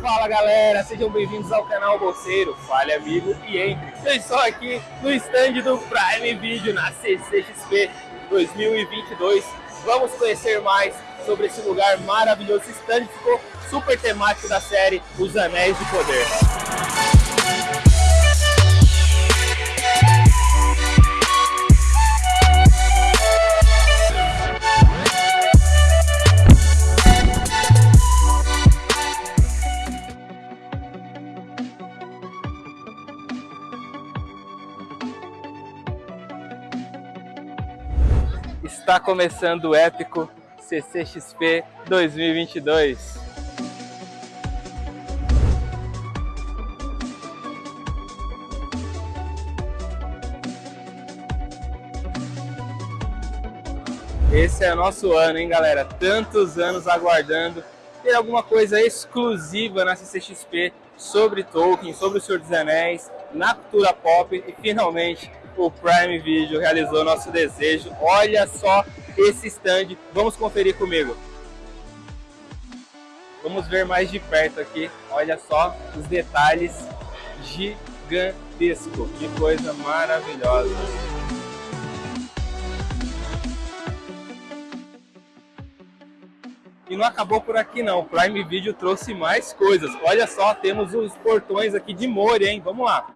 Fala galera, sejam bem-vindos ao canal Bolseiro, fale amigo e entre. Eu estou aqui no stand do Prime Video na CCXP 2022. Vamos conhecer mais sobre esse lugar maravilhoso. Esse stand ficou super temático da série Os Anéis do Poder. Está começando o épico CCXP 2022. Esse é o nosso ano, hein, galera? Tantos anos aguardando ter alguma coisa exclusiva na CCXP sobre Tolkien, sobre o Senhor dos Anéis, na cultura pop e finalmente o Prime Video realizou nosso desejo. Olha só esse stand, vamos conferir comigo. Vamos ver mais de perto aqui, olha só os detalhes gigantesco, que coisa maravilhosa. E não acabou por aqui não, o Prime Video trouxe mais coisas. Olha só, temos os portões aqui de Moria, hein? Vamos lá.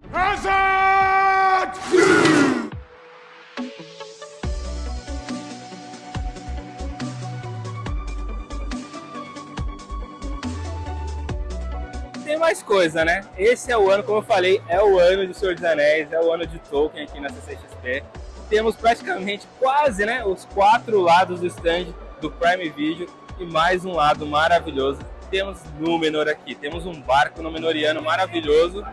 Tem mais coisa, né? Esse é o ano, como eu falei, é o ano do Senhor dos Anéis, é o ano de Tolkien aqui na CCXP. Temos praticamente quase, né, os quatro lados do stand do Prime Video e mais um lado maravilhoso. Temos Númenor aqui, temos um barco Númenoriano maravilhoso.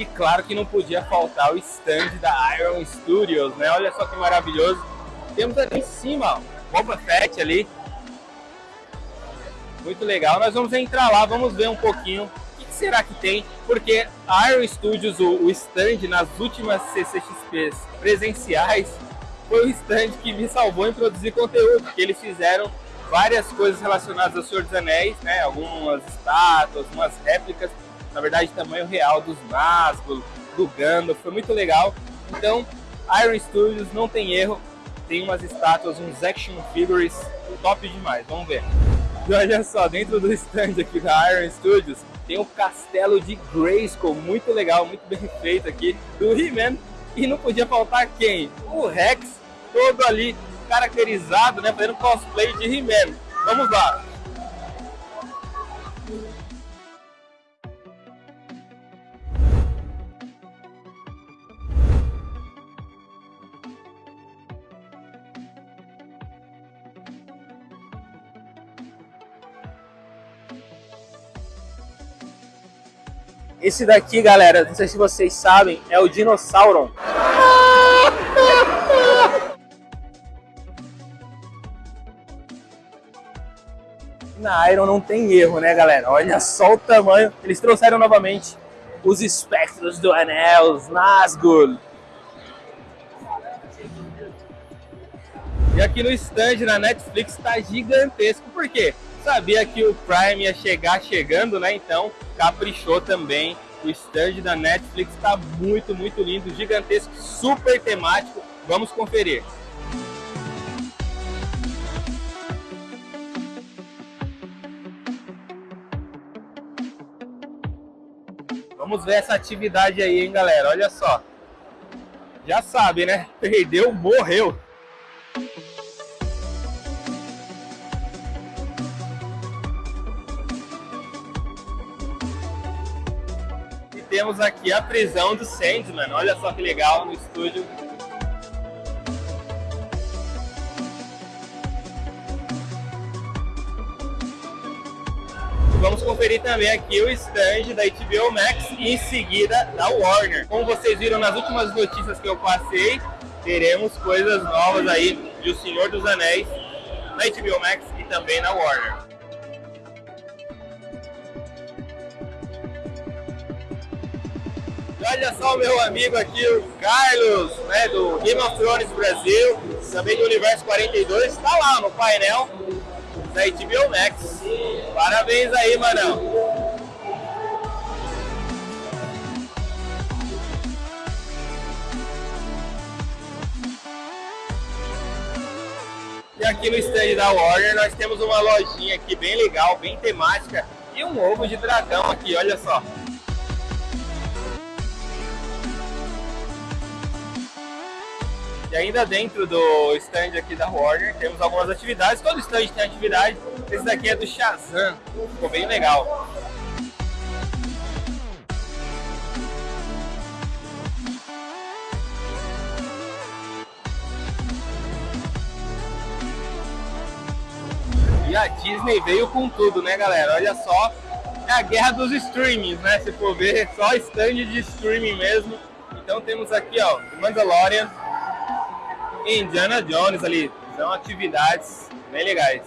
E claro que não podia faltar o stand da Iron Studios, né? Olha só que maravilhoso temos ali em cima, ó, Boba Fett ali. Muito legal. Nós vamos entrar lá, vamos ver um pouquinho o que será que tem, porque a Iron Studios, o, o stand nas últimas CCXPs presenciais, foi o stand que me salvou em produzir conteúdo, porque eles fizeram várias coisas relacionadas ao Senhor dos Anéis, né? Algumas estátuas, umas réplicas, na verdade tamanho real dos Nazgûl, do Gandalf, foi muito legal. Então, Iron Studios não tem erro, tem umas estátuas, uns action figures top demais, vamos ver. E olha só, dentro do stand aqui da Iron Studios, tem o castelo de Grayskull, muito legal, muito bem feito aqui, do He-Man. E não podia faltar quem? O Rex, todo ali caracterizado, né, fazendo cosplay de He-Man. Vamos lá. Esse daqui, galera, não sei se vocês sabem, é o Dinossauron. Na Iron não tem erro, né, galera? Olha só o tamanho. Eles trouxeram novamente os espectros do Anel, os Nazgûl. E aqui no stand na Netflix está gigantesco. Por quê? Sabia que o Prime ia chegar chegando, né? Então caprichou também. O stand da Netflix está muito, muito lindo, gigantesco, super temático. Vamos conferir. Vamos ver essa atividade aí, hein, galera? Olha só. Já sabe, né? Perdeu, morreu. Temos aqui a prisão do Sandman. Olha só que legal no estúdio. Vamos conferir também aqui o stand da HBO Max e em seguida da Warner. Como vocês viram nas últimas notícias que eu passei, teremos coisas novas aí de O Senhor dos Anéis na HBO Max e também na Warner. Olha só o meu amigo aqui, o Carlos, né, do Game of Thrones Brasil, também do Universo 42, está lá no painel da HBO Max. Parabéns aí, Manão. E aqui no stand da Warner nós temos uma lojinha aqui bem legal, bem temática e um ovo de dragão aqui, olha só. Ainda dentro do stand aqui da Warner temos algumas atividades, todo stand tem atividade, esse daqui é do Shazam, ficou bem legal. E a Disney veio com tudo, né, galera? Olha só, é a guerra dos streamings, né? Se for ver, só stand de streaming mesmo. Então temos aqui, ó, Mandalorian Indiana Jones ali. São atividades bem legais.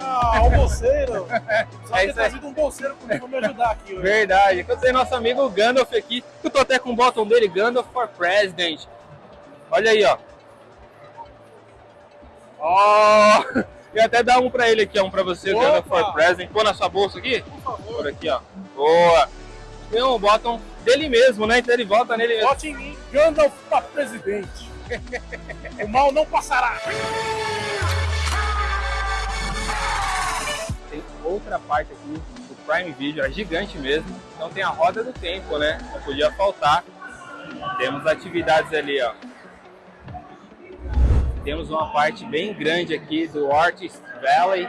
Ah, o bolseiro. Só É ter trazido um bolseiro pra me ajudar aqui hoje. Verdade. Tenho nosso amigo Gandalf aqui. Eu tô até com o botão dele, Gandalf for President. Olha aí, ó. Ó! E até dá um pra ele aqui. Um pra você, Opa! Gandalf for President. Põe na sua bolsa aqui. Por favor, Por aqui, ó. Boa! Tem um botão dele mesmo, né? Então ele volta nele mesmo. vote em mim. Gandalf pra presidente. o mal não passará. Tem outra parte aqui do Prime Video, é gigante mesmo. Então tem a roda do tempo, né? Não podia faltar. Temos atividades ali, ó. Temos uma parte bem grande aqui do Artist Valley.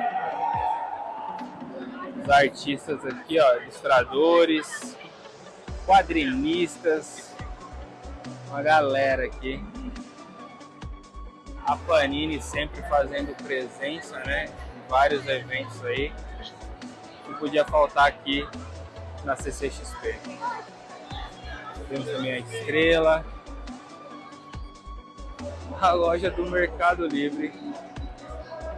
Os artistas aqui, ó, ilustradores, quadrinistas, uma galera aqui. A Panini sempre fazendo presença, né? Em vários eventos aí. Não podia faltar aqui na CCXP. Temos também a Estrela. A loja do Mercado Livre.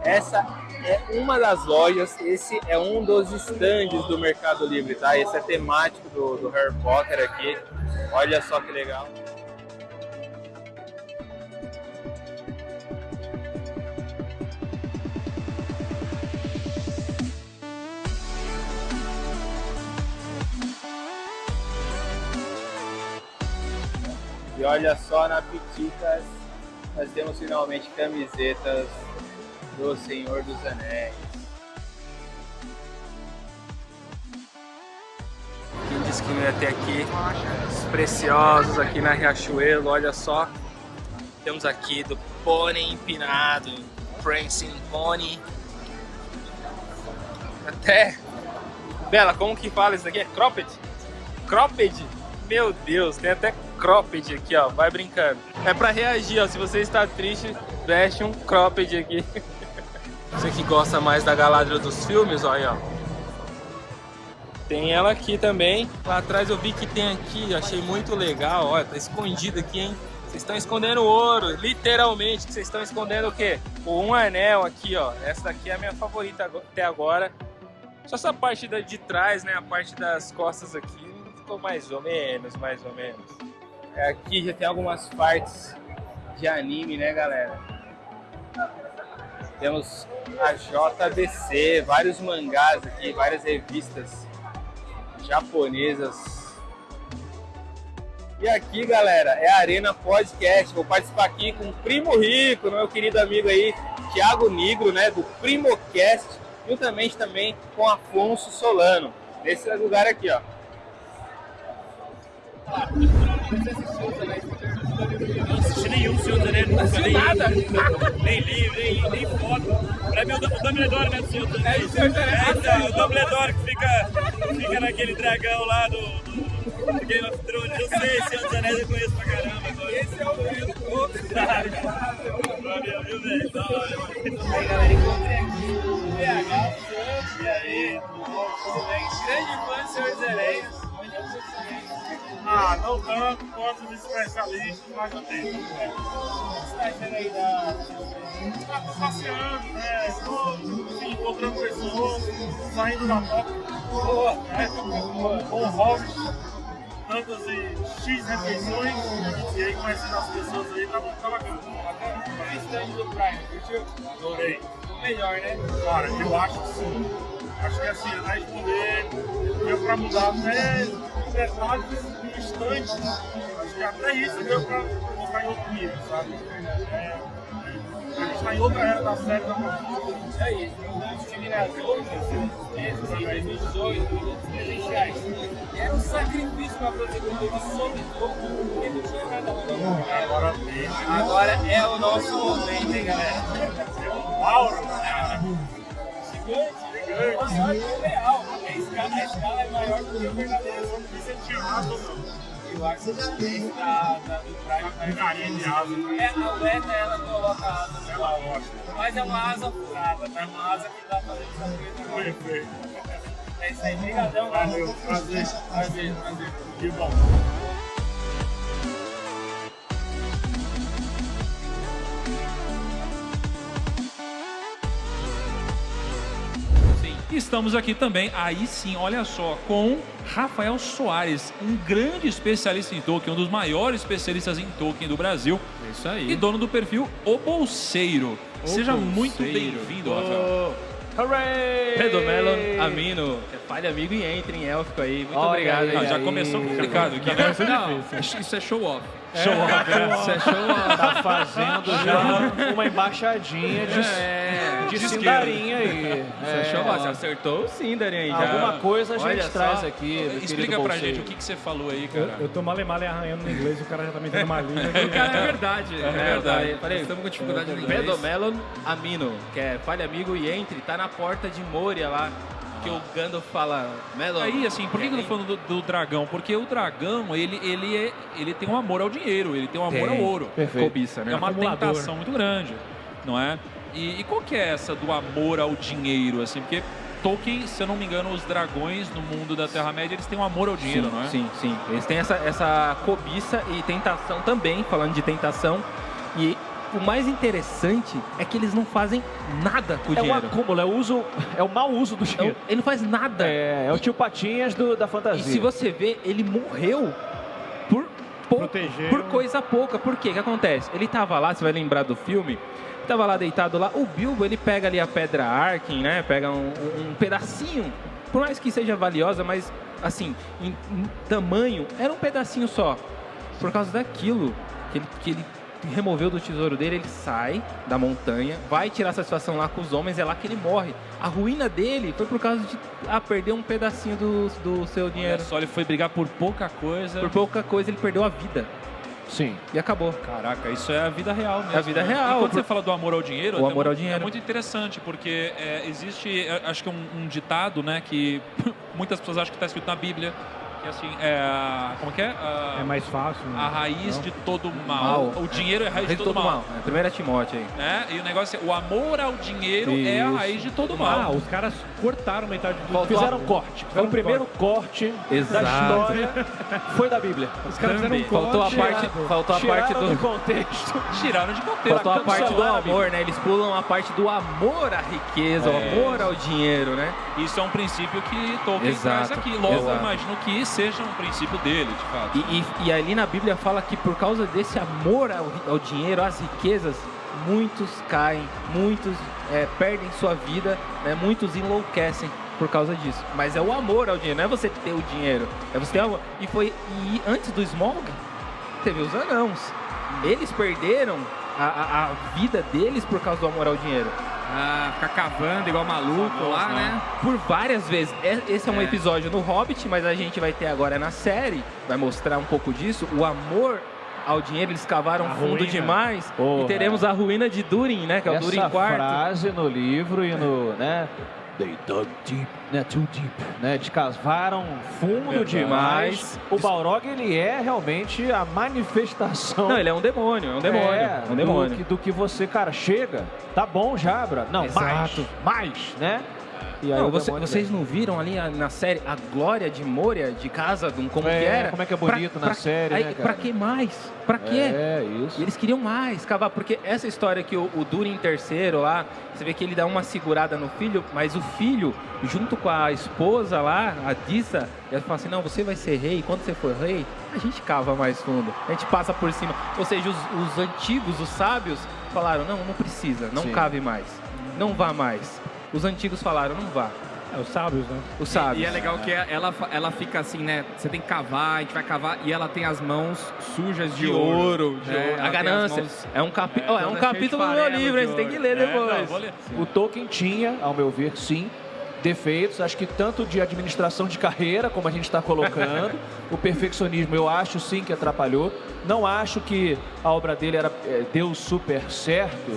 Essa é uma das lojas, esse é um dos estandes do Mercado Livre, tá? Esse é temático do, do Harry Potter aqui. Olha só que legal. E olha só na Piticas, nós temos finalmente camisetas do Senhor dos Anéis. Quem disse que não ia ter aqui os preciosos aqui na Riachuelo, olha só. Temos aqui do Pônei Empinado, Prancing Pony. Até... Bela, como que fala isso daqui? É cropped? Cropped? Meu Deus, tem até cropped aqui, ó. Vai brincando. É pra reagir, ó. Se você está triste, veste um cropped aqui. Você que gosta mais da Galadriel dos filmes, ó, aí, ó. Tem ela aqui também. Lá atrás eu vi que tem aqui, achei muito legal. Olha, tá escondido aqui, hein? Vocês estão escondendo ouro, literalmente. Vocês estão escondendo o quê? O um anel aqui, ó. Essa daqui é a minha favorita até agora. Só essa parte de trás, né? A parte das costas aqui ficou mais ou menos, mais ou menos. É, Aqui já tem algumas partes de anime, né, galera? Temos a JBC, vários mangás aqui, várias revistas japonesas. E aqui, galera, é a Arena Podcast. Vou participar aqui com o Primo Rico, meu querido amigo aí, Thiago Nigro, né, do Primocast, juntamente também com Afonso Solano. Nesse lugar aqui, ó. Não nenhum Senhor dos Anéis, nunca nem, nada. nem livro, nem, nem foto. Pra mim, o Dum- o Dumbledore mesmo, Senhor dos Anéis. É, então, o Dumbledore que fica, fica naquele dragão lá do, do, do Game of Thrones. Eu sei, Senhor dos Anéis eu conheço pra caramba. Agora. Esse é o meu. Valeu, viu, velho? Da hora. E aí, galera, encontrei aqui o PH, o E aí? Sam, grande fã do Senhor dos Anéis. Ah, não tanto quanto os especialistas, mas já tem. O que você tá achando aí da. Passeando, né? Enfim, encontrando pessoas, saindo da toca, né? Com o hobby, tantas e X refeições, e aí conhecendo as pessoas aí, tá, tá bacana. E o stand do Prime, curtiu? Adorei. Melhor, né? Cara, eu acho que sim. Acho que assim, a poder deu pra mudar até detalhes do instante. Acho que até isso deu pra colocar em outro nível, sabe? É, a gente tá em outra era da série da Marvel. É isso. Eu estive nas outras em 2018, minutos presenciais. Era um sacrifício para fazer conteúdo sobre tudo, porque não tinha nada rolando. Agora. Agora é o nosso momento, hein, galera? É um aura. Gigante, A escala, a escala é maior do que o verdadeiro. Não. Eu acho que esse da, da, do Prime Carinha de asa. É, a Weta, ela coloca a asa Ela gosta. Mas é uma asa furada, tá? Uma asa que dá pra fazer essa coisa. Perfeito. É isso aí, brigadão. Valeu, prazer. Prazer, prazer. Que bom. Estamos aqui também, aí sim, olha só, com Rafael Soares, um grande especialista em Tolkien, um dos maiores especialistas em Tolkien do Brasil É isso aí. e dono do perfil O Bolseiro. O Seja muito Bolseiro. bem-vindo, Rafael. Hooray! Pedro Melon, Amino, fale amigo e entre em élfico aí. Muito Olha obrigado. aí, aí. Já aí. começou complicado aqui, né? Não, isso é show off. Show off? Isso é show off. Tá fazendo já uma embaixadinha de, É, de de sindarinha aí. É show off. Você acertou o Sindarin aí já. Alguma coisa a gente Olha traz só. aqui. Explica pra gente o que, que você falou aí, Eu, cara. eu tô male male arranhando no inglês e o cara já tá me dando uma língua O aqui. cara é verdade. É verdade. Falei, estamos com dificuldade no inglês. Pedro Melon Amino, que é fale amigo e entre, tá na porta de Moria lá, que o Gandalf fala, Melon. Aí, assim, por que, que eu tô falando do, do dragão? Porque o dragão, ele, ele, é, ele tem um amor ao dinheiro, ele tem um amor Tem. ao ouro. Perfeito. Cobiça, né? É uma Acumulador. tentação muito grande, não é? E, e qual que é essa do amor ao dinheiro, assim? Porque Tolkien, se eu não me engano, os dragões no mundo da Terra-média, eles têm um amor ao dinheiro, sim, não é? Sim, sim. Eles têm essa, essa cobiça e tentação também, falando de tentação. E o mais interessante é que eles não fazem nada com o É um dinheiro. acúmulo, é o, uso, é o mau uso do É dinheiro. o- Ele não faz nada. É, é o tio Patinhas do- da E fantasia. se você ver, ele morreu por por o- coisa pouca. Por quê? O que acontece? Ele tava lá, você vai lembrar do filme, tava lá deitado lá, o Bilbo, ele pega ali a pedra Arkin, né? Pega um, um pedacinho, por mais que seja valiosa, mas assim, em, em tamanho, era um pedacinho só. Por causa daquilo que ele, que ele removeu do tesouro dele, ele sai da montanha, vai tirar satisfação lá com os homens, é lá que ele morre. A ruína dele foi por causa de ah, perder um pedacinho do, do seu Olha dinheiro. só, ele foi brigar por pouca coisa. Por pouca coisa ele perdeu a vida. Sim. E acabou. Caraca, isso é a vida real mesmo. É a vida né? real. E quando Por- você fala do amor ao dinheiro, O é amor ao dinheiro. é muito interessante, porque é, existe, é, acho que um, um ditado, né, que muitas pessoas acham que está escrito na Bíblia, que assim, é, como que é? A, É mais fácil. né? a raiz Não? de todo mal. Mal. O dinheiro é a raiz de Raiz todo, mal. É, Primeira Timóteo aí. Né? E o negócio é, o amor ao dinheiro é a Isso. raiz de todo Ah, mal. os caras cortaram metade do Faltou Fizeram um corte. Foi Fizeram o primeiro corte Exato. da história. Foi da Bíblia. Os caras fizeram um Faltou a corte. parte, faltou a parte do... do contexto. Tiraram de contexto. Faltou a parte do amor, né? Eles pulam a parte do amor à riqueza, o É. amor ao dinheiro, né? Isso é um princípio que Tolkien Exato, traz aqui. Logo, eu exato. imagino que seja um princípio dele, de fato. E, e- e ali na Bíblia fala que por causa desse amor ao, ao dinheiro, às riquezas, muitos caem, muitos é, perdem sua vida, né? muitos enlouquecem por causa disso. Mas é o amor ao dinheiro, não é você ter o dinheiro, é você ter amor. E foi e antes do Smog, teve os anãos. Eles perderam a, a- a vida deles por causa do amor ao dinheiro. Ah, ficar cavando igual maluco lá, né? Por várias vezes. É- Esse é um É. episódio no Hobbit, mas a gente vai ter agora na série, vai mostrar um pouco disso. O amor ao dinheiro, eles cavaram A fundo ruína. demais. Porra. E teremos a ruína de Durin, né? Que é o Durin Essa quarto. frase no livro e no, né? They dug deep, né? Too deep, né? Eles cavaram fundo Verdade. demais. O Balrog, ele é realmente a manifestação Não, ele é um demônio, é um demônio. É, É, um demônio. Do, que, do que você, cara, chega, tá bom já, bra. Não, Exato. mais, mais, né? E aí Não, você- vocês não viram ali na série a glória de Moria, de casa, de um- como É, que era? como é que é bonito na série, aí, né, cara? Pra que mais? Pra quê? É, isso. E eles queriam mais, cavar, porque essa história que o, o Durin terceiro lá, você vê que ele dá uma segurada no filho, mas o filho, junto com a esposa lá, a Dissa, ela fala assim, não, você vai ser rei, quando você for rei, a gente cava mais fundo, a gente passa por cima. Ou seja, os, os antigos, os sábios, falaram, não, não precisa, não Sim. cave mais, não vá mais. Os antigos falaram, não vá. É, os sábios, né? Os sábios. E é legal que ela, ela fica assim, né? Você tem que cavar, a gente vai cavar, e ela tem as mãos sujas de, De ouro, de né? ouro. A ganância. mãos- É um, capi... É, ó, é um cheia de capítulo do meu livro, hein? Você tem que ouro. ler É, depois. não. O Tolkien tinha, ao meu ver, sim, defeitos, acho que tanto de administração de carreira, como a gente está colocando, o perfeccionismo eu acho sim que atrapalhou. Não acho que a obra dele era, é, deu super certo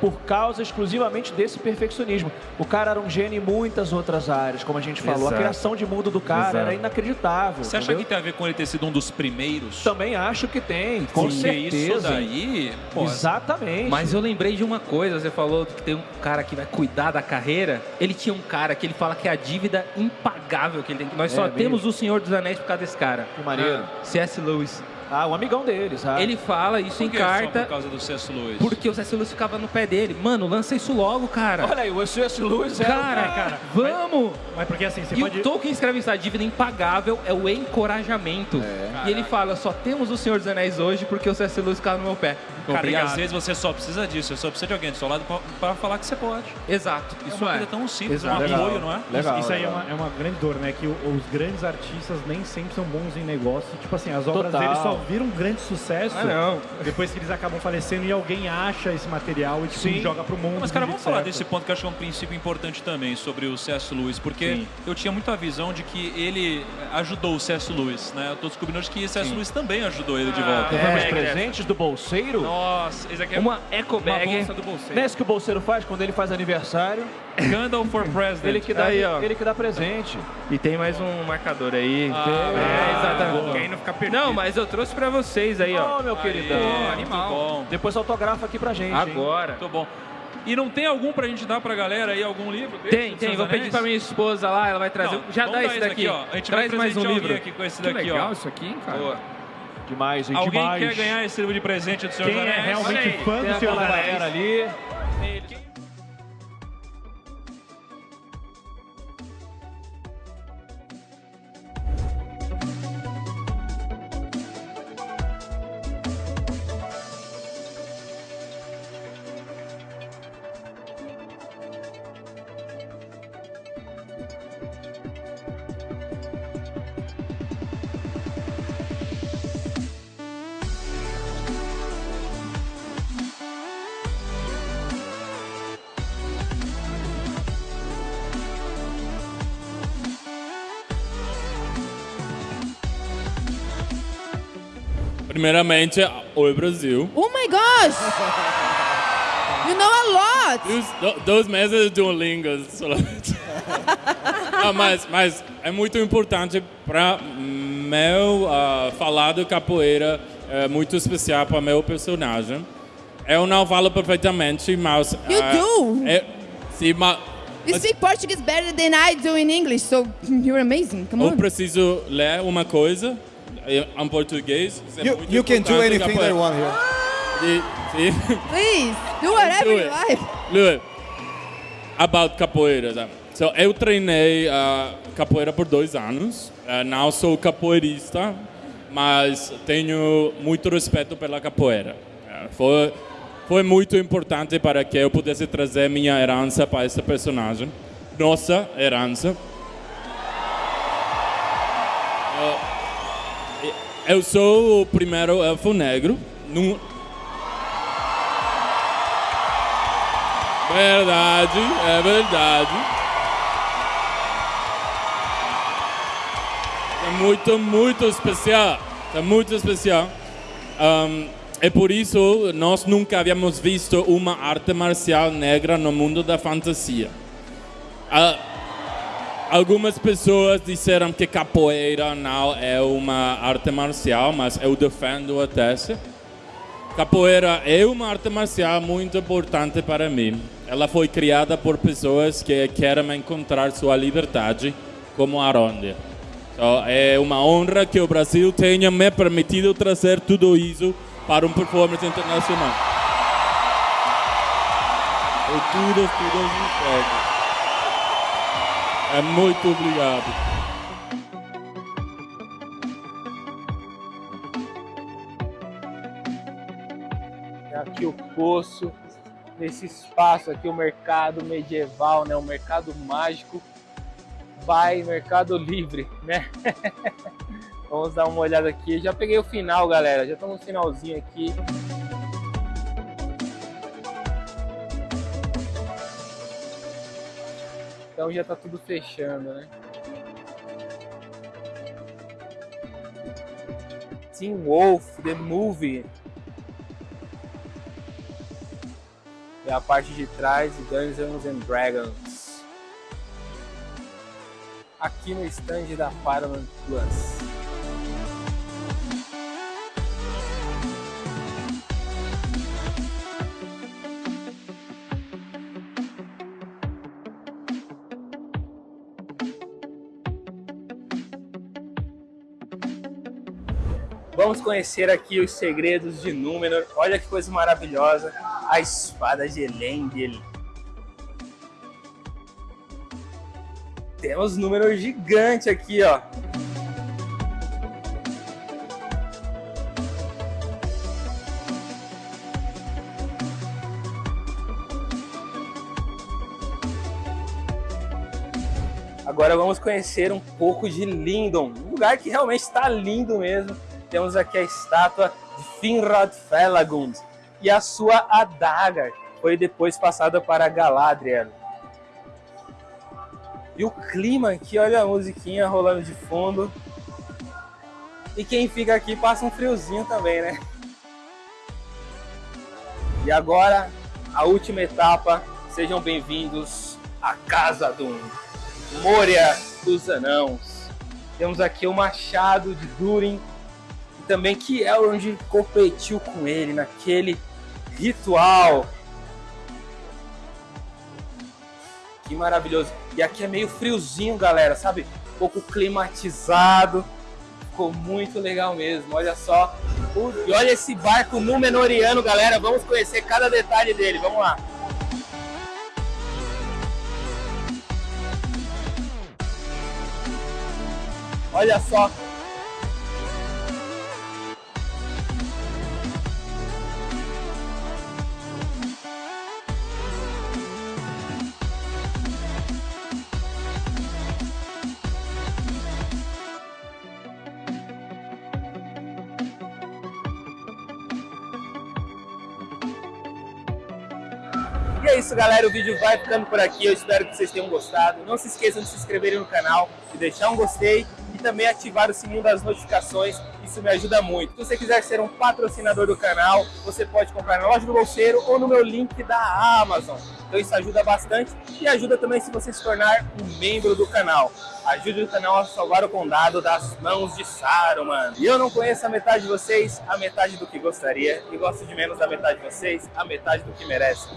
por causa exclusivamente desse perfeccionismo. O cara era um gênio em muitas outras áreas, como a gente falou. Exato. A criação de mundo do cara Exato. era inacreditável. Você acha entendeu? que tem a ver com ele ter sido um dos primeiros? Também acho que tem, com Porque certeza. isso daí, pô, Exatamente. Mas eu lembrei de uma coisa, você falou que tem um cara que vai cuidar da carreira. Ele tinha um cara que ele fala que é a dívida impagável que ele tem. Nós É só mesmo? temos o Senhor dos Anéis por causa desse cara. Que maneiro. C.S. Lewis. Ah, um amigão deles. Ah. Ele fala isso por em que só carta por causa do C.S. Lewis? porque o C.S. Lewis ficava no pé dele. Mano, lança isso logo, cara. Olha aí, o C.S. Lewis era... Cara, cara, vamos! Mas porque assim, você E pode. o Tolkien escreve isso, a dívida impagável é o encorajamento. E ele fala, só temos o Senhor dos Anéis hoje porque o C.S. Lewis ficava no meu pé. Cara, e às vezes você só precisa disso, você só precisa de alguém do seu lado pra, pra falar que você pode. Exato. Isso Isso uma é. coisa tão simples, Exato. um Legal. apoio, não é? Legal, Isso aí é legal. uma, é uma grande dor, né? Que os grandes artistas nem sempre são bons em negócio. Tipo assim, as obras Total. deles só viram um grande sucesso Ah, não. depois que eles acabam falecendo e alguém acha esse material e tipo, Sim. joga pro mundo. Mas, cara, vamos falar certo. desse ponto que eu acho que é um princípio importante também sobre o C.S. Lewis, porque Sim. eu tinha muita visão de que ele ajudou o C.S. Lewis, né? Eu tô descobrindo hoje que C.S. Lewis também ajudou ele de volta. Levamos É, presentes do bolseiro? Nossa, esse aqui é Uma eco Uma bag. bolsa do bolseiro. Não é isso que o bolseiro faz quando ele faz aniversário? Gandalf for President. Ele que dá, Aí, ó. ele que dá presente. E tem mais um marcador aí. Ah, é, exatamente. Quem não fica perdido. Não, mas eu trouxe pra vocês aí, ó. Ó, meu queridão. Aí, animal. Muito bom, Depois autografa aqui pra gente, hein? Agora. muito bom. E não tem algum pra gente dar pra galera aí, algum livro? desse, Tem, tem. Vou pedir pra minha esposa lá, ela vai trazer. Não, Já dá esse daqui. ó. A gente Traz vai mais um livro. aqui com esse Que daqui, legal ó. isso aqui, hein, cara? Boa. Demais, hein? Alguém Demais. quer ganhar esse livro de presente do Senhor Quem dos é realmente fã do Senhor Anéis. ali. Primeiramente, oi Brasil. Oh my gosh! You know a lot! Dois meses de Duolingo solamente. Mas, mas é muito importante para meu ah, falar de capoeira, é muito especial para meu personagem. Eu não falo perfeitamente, mas... You ah, do? é- sim, mas You speak Portuguese better than I do in English, so you're amazing. Come eu on. preciso ler uma coisa em em português. É You, you can do anything that you want here. Please, do whatever do you it. like. Look, about capoeira. tá? So, eu treinei uh, capoeira por dois anos. Uh, não sou capoeirista, mas tenho muito respeito pela capoeira. Uh, foi, foi muito importante para que eu pudesse trazer minha herança para esse personagem. Nossa herança. Eu sou o primeiro elfo negro. Num, Verdade, é verdade. É muito, muito especial. É muito especial. Um, é por isso nós nunca havíamos visto uma arte marcial negra no mundo da fantasia. Ah, algumas pessoas disseram que capoeira não é uma arte marcial, mas eu defendo a tese. Capoeira é uma arte marcial muito importante para mim. Ela foi criada por pessoas que querem encontrar sua liberdade, como a Ronda. Então, é uma honra que o Brasil tenha me permitido trazer tudo isso para um performance internacional. E tudo, tudo respeito. É muito obrigado. aqui o poço, nesse espaço aqui, o mercado medieval, né? O mercado mágico by Mercado Livre, né? Vamos dar uma olhada aqui. Já peguei o final, galera. Já estamos no finalzinho aqui. Então já tá tudo fechando, né? Teen Wolf, The Movie. E a parte de trás de Dungeons and Dragons. Aqui no stand da Paramount Plus. Conhecer aqui os segredos de Númenor. Olha que coisa maravilhosa. A espada de Elendil. Temos números gigantes aqui, ó. Agora vamos conhecer um pouco de Lindon, um lugar que realmente está lindo mesmo temos aqui a estátua de Finrod Felagund e a sua adaga foi depois passada para Galadriel. E o clima aqui, olha a musiquinha rolando de fundo. E quem fica aqui passa um friozinho também, né? E agora, a última etapa. Sejam bem-vindos à Casa do Moria dos Anãos. Temos aqui o Machado de Durin, também que Elrond competiu com ele naquele ritual. Que maravilhoso. E aqui é meio friozinho, galera, sabe? Um pouco climatizado. Ficou muito legal mesmo, olha só. E olha esse barco Númenoriano, galera. Vamos conhecer cada detalhe dele, vamos lá. Olha só E é isso, galera. O vídeo vai ficando por aqui. Eu espero que vocês tenham gostado. Não se esqueçam de se inscreverem no canal, de deixar um gostei e também ativar o sininho das notificações. Isso me ajuda muito. Se você quiser ser um patrocinador do canal, você pode comprar na loja do Bolseiro ou no meu link da Amazon. Então isso ajuda bastante e ajuda também se você se tornar um membro do canal. Ajude o canal a salvar o condado das mãos de Saruman. E eu não conheço a metade de vocês, a metade do que gostaria, e gosto de menos da metade de vocês, a metade do que merece.